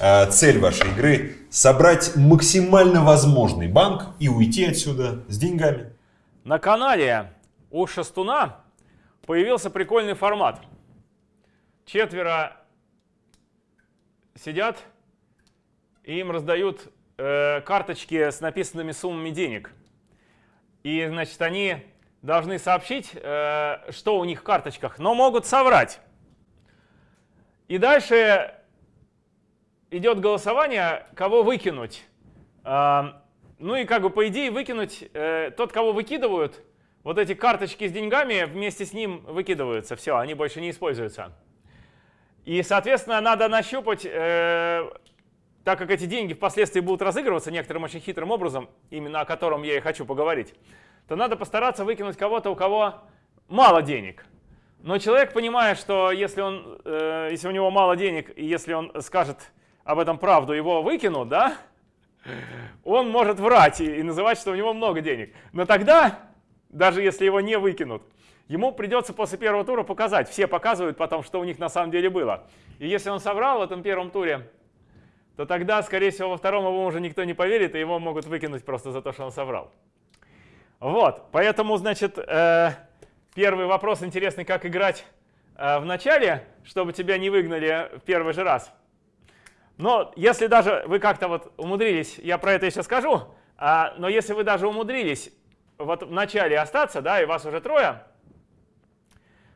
А цель вашей игры – собрать максимально возможный банк и уйти отсюда с деньгами. На канале у Шастуна появился прикольный формат. Четверо сидят и им раздают э, карточки с написанными суммами денег. И, значит, они должны сообщить, э, что у них в карточках, но могут соврать. И дальше идет голосование, кого выкинуть. А, ну и как бы по идее выкинуть, э, тот, кого выкидывают, вот эти карточки с деньгами вместе с ним выкидываются. Все, они больше не используются. И, соответственно, надо нащупать, э, так как эти деньги впоследствии будут разыгрываться некоторым очень хитрым образом, именно о котором я и хочу поговорить, то надо постараться выкинуть кого-то, у кого мало денег. Но человек понимает, что если, он, э, если у него мало денег, и если он скажет об этом правду, его выкинут, да, он может врать и, и называть, что у него много денег. Но тогда, даже если его не выкинут, ему придется после первого тура показать. Все показывают потом, что у них на самом деле было. И если он соврал в этом первом туре, то тогда, скорее всего, во втором ему уже никто не поверит, и его могут выкинуть просто за то, что он соврал. Вот, поэтому, значит, э, Первый вопрос интересный, как играть э, в начале, чтобы тебя не выгнали в первый же раз. Но если даже вы как-то вот умудрились, я про это еще скажу, а, но если вы даже умудрились вот в начале остаться, да, и вас уже трое,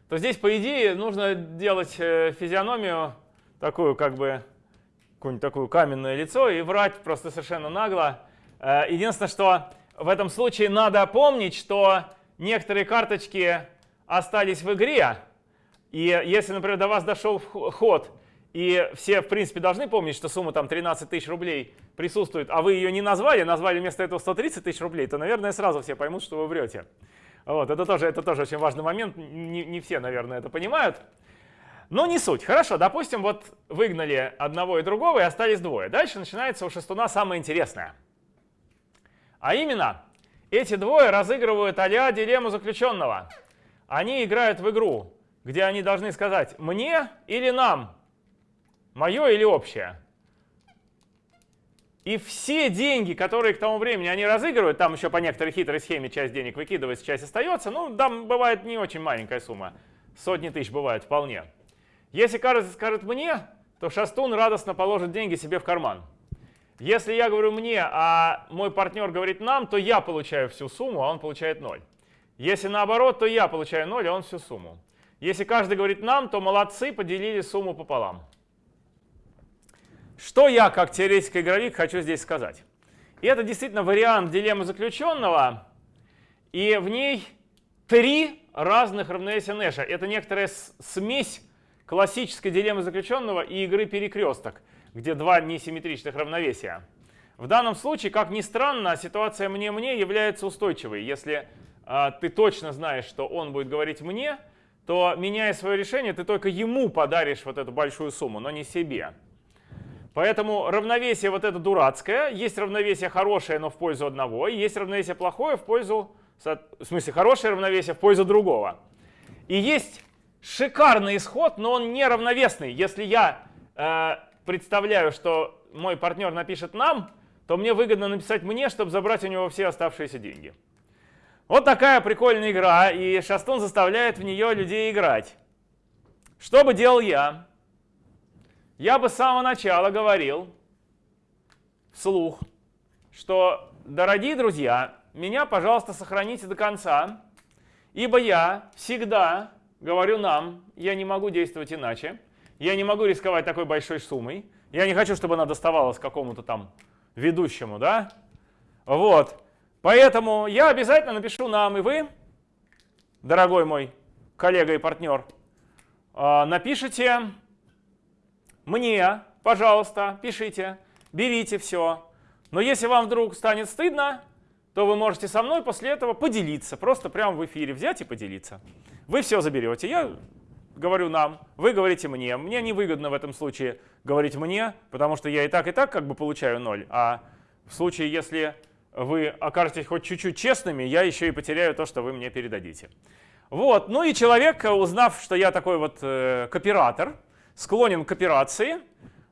то здесь, по идее, нужно делать э, физиономию такую, как бы, какую-нибудь такую каменное лицо и врать просто совершенно нагло. Э, единственное, что в этом случае надо помнить, что некоторые карточки остались в игре, и если, например, до вас дошел ход, и все, в принципе, должны помнить, что сумма там 13 тысяч рублей присутствует, а вы ее не назвали, назвали вместо этого 130 тысяч рублей, то, наверное, сразу все поймут, что вы врете. Вот, это тоже, это тоже очень важный момент, не, не все, наверное, это понимают. Но не суть. Хорошо, допустим, вот выгнали одного и другого, и остались двое. Дальше начинается у шестуна самое интересное. А именно, эти двое разыгрывают а дилемму заключенного. Они играют в игру, где они должны сказать «мне» или «нам», «мое» или «общее». И все деньги, которые к тому времени они разыгрывают, там еще по некоторой хитрой схеме часть денег выкидывается, часть остается, ну, там бывает не очень маленькая сумма, сотни тысяч бывает вполне. Если кажется скажет «мне», то Шастун радостно положит деньги себе в карман. Если я говорю мне, а мой партнер говорит нам, то я получаю всю сумму, а он получает 0. Если наоборот, то я получаю 0, а он всю сумму. Если каждый говорит нам, то молодцы, поделили сумму пополам. Что я, как теоретический игровик, хочу здесь сказать? И это действительно вариант дилеммы заключенного, и в ней три разных равновесия Нэша. Это некоторая смесь классической дилеммы заключенного и игры перекресток где два несимметричных равновесия. В данном случае, как ни странно, ситуация «мне-мне» является устойчивой. Если э, ты точно знаешь, что он будет говорить «мне», то, меняя свое решение, ты только ему подаришь вот эту большую сумму, но не себе. Поэтому равновесие вот это дурацкое. Есть равновесие хорошее, но в пользу одного. И есть равновесие плохое в пользу... В смысле, хорошее равновесие в пользу другого. И есть шикарный исход, но он неравновесный. Если я э, представляю, что мой партнер напишет нам, то мне выгодно написать мне, чтобы забрать у него все оставшиеся деньги. Вот такая прикольная игра, и Шастун заставляет в нее людей играть. Что бы делал я? Я бы с самого начала говорил вслух, что, дорогие друзья, меня, пожалуйста, сохраните до конца, ибо я всегда говорю нам, я не могу действовать иначе, я не могу рисковать такой большой суммой. Я не хочу, чтобы она доставалась какому-то там ведущему, да? Вот. Поэтому я обязательно напишу нам, и вы, дорогой мой коллега и партнер, а, напишите мне, пожалуйста, пишите, берите все. Но если вам вдруг станет стыдно, то вы можете со мной после этого поделиться, просто прямо в эфире взять и поделиться. Вы все заберете, я говорю нам, вы говорите мне. Мне невыгодно в этом случае говорить мне, потому что я и так, и так как бы получаю ноль. А в случае, если вы окажетесь хоть чуть-чуть честными, я еще и потеряю то, что вы мне передадите. Вот, ну и человек, узнав, что я такой вот э, кооператор, склонен к операции,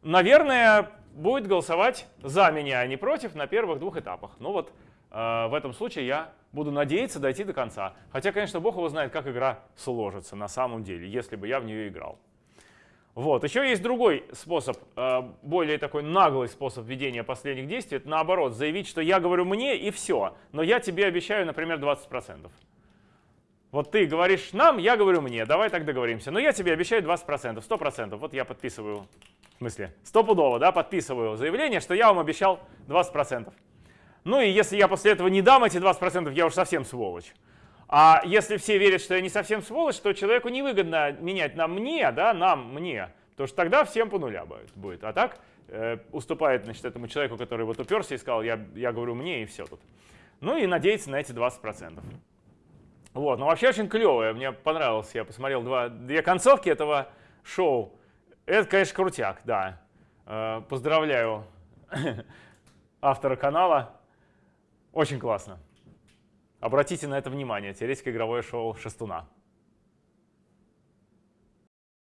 наверное, будет голосовать за меня, а не против на первых двух этапах. Ну вот э, в этом случае я буду надеяться дойти до конца. Хотя, конечно, бог его знает, как игра сложится на самом деле, если бы я в нее играл. Вот. Еще есть другой способ, э, более такой наглый способ ведения последних действий. Это наоборот, заявить, что я говорю мне и все, но я тебе обещаю, например, 20%. Вот ты говоришь нам, я говорю мне, давай так договоримся. Но я тебе обещаю 20%, 100%. Вот я подписываю, в смысле, стопудово, да, подписываю заявление, что я вам обещал 20%. Ну и если я после этого не дам эти 20%, я уж совсем сволочь. А если все верят, что я не совсем сволочь, то человеку невыгодно менять на мне, да, нам, мне. Потому что тогда всем по нуля будет. А так э, уступает значит, этому человеку, который вот уперся и сказал, я, я говорю мне и все тут. Ну и надеяться на эти 20%. Вот, ну вообще очень клевое, мне понравилось, я посмотрел два, две концовки этого шоу. Это, конечно, крутяк, да. Э, поздравляю автора канала. Очень классно. Обратите на это внимание. Теоретико-игровое шоу Шестуна.